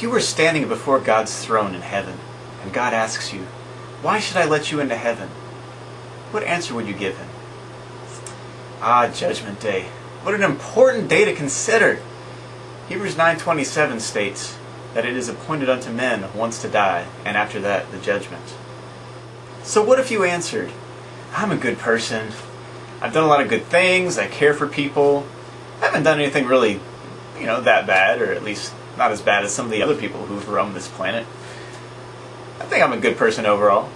If you were standing before God's throne in heaven, and God asks you, Why should I let you into heaven? What answer would you give him? Ah, Judgment Day. What an important day to consider! Hebrews 9.27 states that it is appointed unto men once to die, and after that the judgment. So what if you answered, I'm a good person. I've done a lot of good things. I care for people. I haven't done anything really, you know, that bad, or at least not as bad as some of the other people who've roamed this planet. I think I'm a good person overall.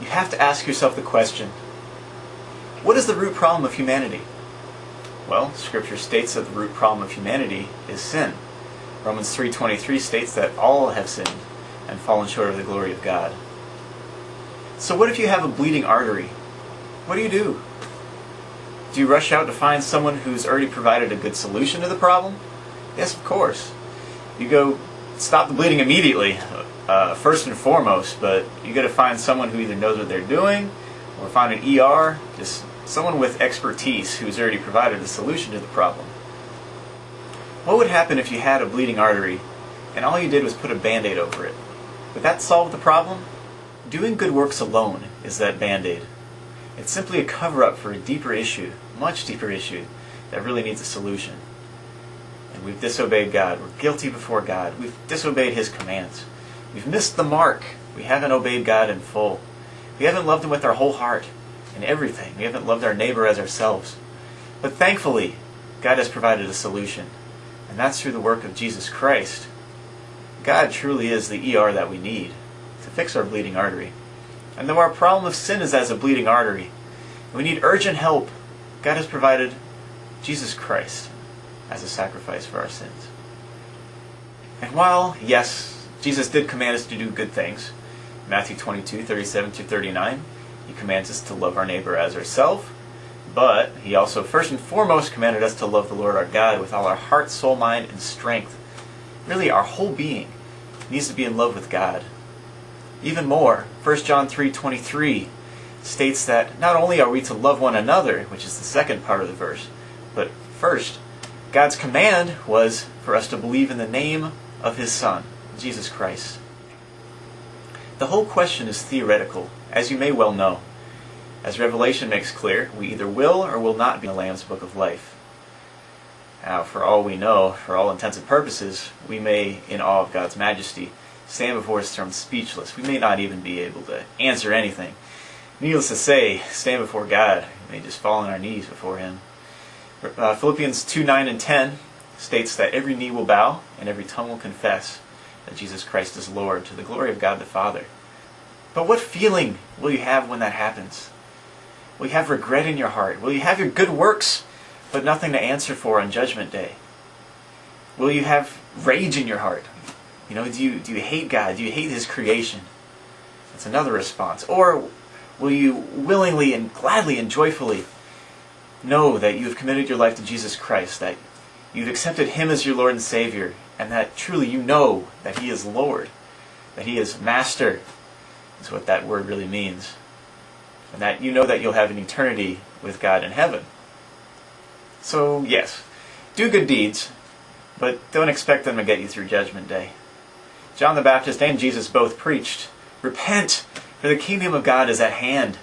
You have to ask yourself the question, what is the root problem of humanity? Well, Scripture states that the root problem of humanity is sin. Romans 3.23 states that all have sinned and fallen short of the glory of God. So what if you have a bleeding artery? What do you do? Do you rush out to find someone who's already provided a good solution to the problem? Yes, of course. You go stop the bleeding immediately, uh, first and foremost, but you got to find someone who either knows what they're doing or find an ER, just someone with expertise who's already provided a solution to the problem. What would happen if you had a bleeding artery and all you did was put a band-aid over it? Would that solve the problem? Doing good works alone is that band-aid. It's simply a cover-up for a deeper issue, much deeper issue, that really needs a solution. We've disobeyed God. We're guilty before God. We've disobeyed His commands. We've missed the mark. We haven't obeyed God in full. We haven't loved Him with our whole heart and everything. We haven't loved our neighbor as ourselves. But thankfully, God has provided a solution, and that's through the work of Jesus Christ. God truly is the ER that we need to fix our bleeding artery. And though our problem of sin is as a bleeding artery, we need urgent help, God has provided Jesus Christ as a sacrifice for our sins. And while, yes, Jesus did command us to do good things, Matthew 22, 37 to 39, he commands us to love our neighbor as ourselves, but he also first and foremost commanded us to love the Lord our God with all our heart, soul, mind, and strength. Really, our whole being needs to be in love with God. Even more, 1 John 3.23 states that not only are we to love one another, which is the second part of the verse, but first, God's command was for us to believe in the name of His Son, Jesus Christ. The whole question is theoretical, as you may well know. As Revelation makes clear, we either will or will not be in the Lamb's Book of Life. Now, for all we know, for all intents and purposes, we may, in awe of God's majesty, stand before His throne speechless. We may not even be able to answer anything. Needless to say, stand before God. We may just fall on our knees before Him. Uh, Philippians 2 9 and 10 states that every knee will bow and every tongue will confess that Jesus Christ is Lord to the glory of God the Father. But what feeling will you have when that happens? Will you have regret in your heart? Will you have your good works but nothing to answer for on Judgment Day? Will you have rage in your heart? You know, do you, do you hate God? Do you hate His creation? That's another response. Or will you willingly and gladly and joyfully know that you have committed your life to Jesus Christ, that you've accepted Him as your Lord and Savior, and that truly you know that He is Lord, that He is Master, is what that word really means. And that you know that you'll have an eternity with God in heaven. So, yes, do good deeds, but don't expect them to get you through Judgment Day. John the Baptist and Jesus both preached, Repent, for the kingdom of God is at hand.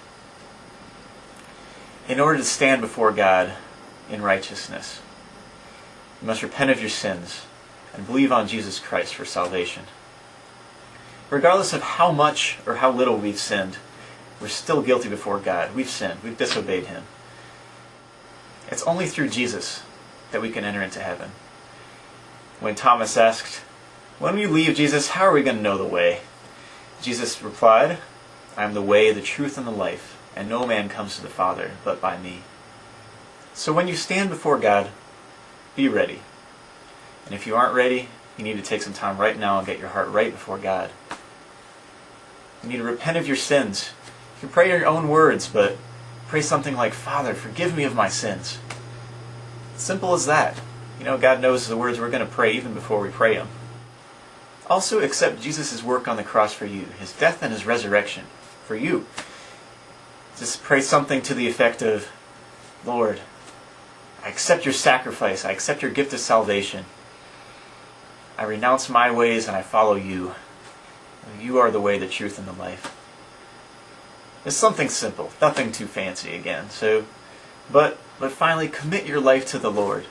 In order to stand before God in righteousness, you must repent of your sins and believe on Jesus Christ for salvation. Regardless of how much or how little we've sinned, we're still guilty before God. We've sinned. We've disobeyed Him. It's only through Jesus that we can enter into heaven. When Thomas asked, When we leave Jesus, how are we going to know the way? Jesus replied, I am the way, the truth, and the life, and no man comes to the Father but by me. So when you stand before God, be ready. And if you aren't ready, you need to take some time right now and get your heart right before God. You need to repent of your sins. You can pray your own words, but pray something like, Father, forgive me of my sins. Simple as that. You know, God knows the words we're going to pray even before we pray them. Also, accept Jesus' work on the cross for you, his death and his resurrection for you. Just pray something to the effect of, Lord, I accept your sacrifice. I accept your gift of salvation. I renounce my ways and I follow you. You are the way, the truth, and the life. It's something simple, nothing too fancy again. So, but but finally, commit your life to the Lord.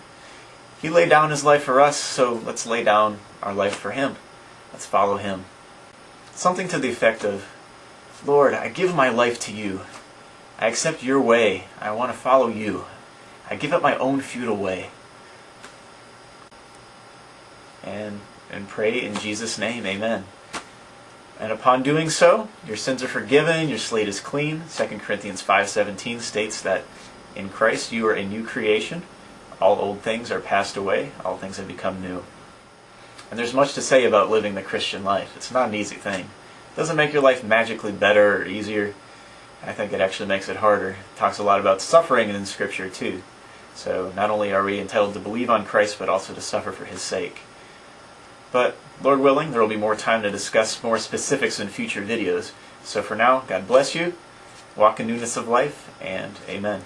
He laid down His life for us, so let's lay down our life for Him. Let's follow Him. Something to the effect of, Lord, I give my life to you. I accept your way. I want to follow you. I give up my own futile way. And and pray in Jesus' name, Amen. And upon doing so, your sins are forgiven, your slate is clean. 2 Corinthians 5:17 states that in Christ you are a new creation. All old things are passed away, all things have become new. And there's much to say about living the Christian life. It's not an easy thing. It doesn't make your life magically better or easier. I think it actually makes it harder. It talks a lot about suffering in Scripture too. So not only are we entitled to believe on Christ, but also to suffer for His sake. But Lord willing, there will be more time to discuss more specifics in future videos. So for now, God bless you, walk in newness of life, and amen.